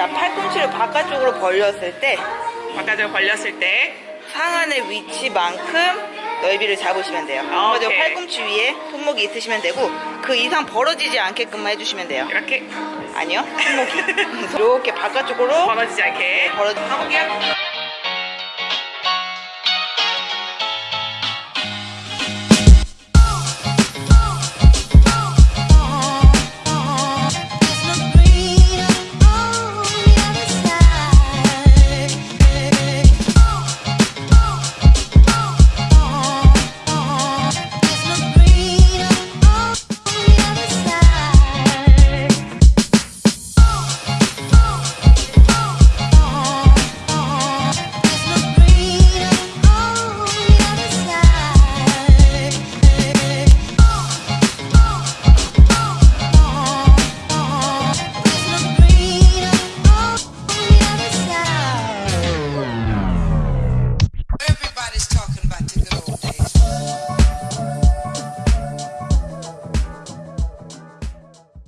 자, 팔꿈치를 바깥쪽으로 벌렸을 때 바깥으로 벌렸을 때 상안의 위치만큼 넓이를 잡으시면 돼요. 아, 먼저 팔꿈치 위에 손목이 있으시면 되고 그 이상 벌어지지 않게끔만 해주시면 돼요. 이렇게 아니요, 손목이 이렇게 바깥쪽으로 벌어지지 않게 벌어. 가볼게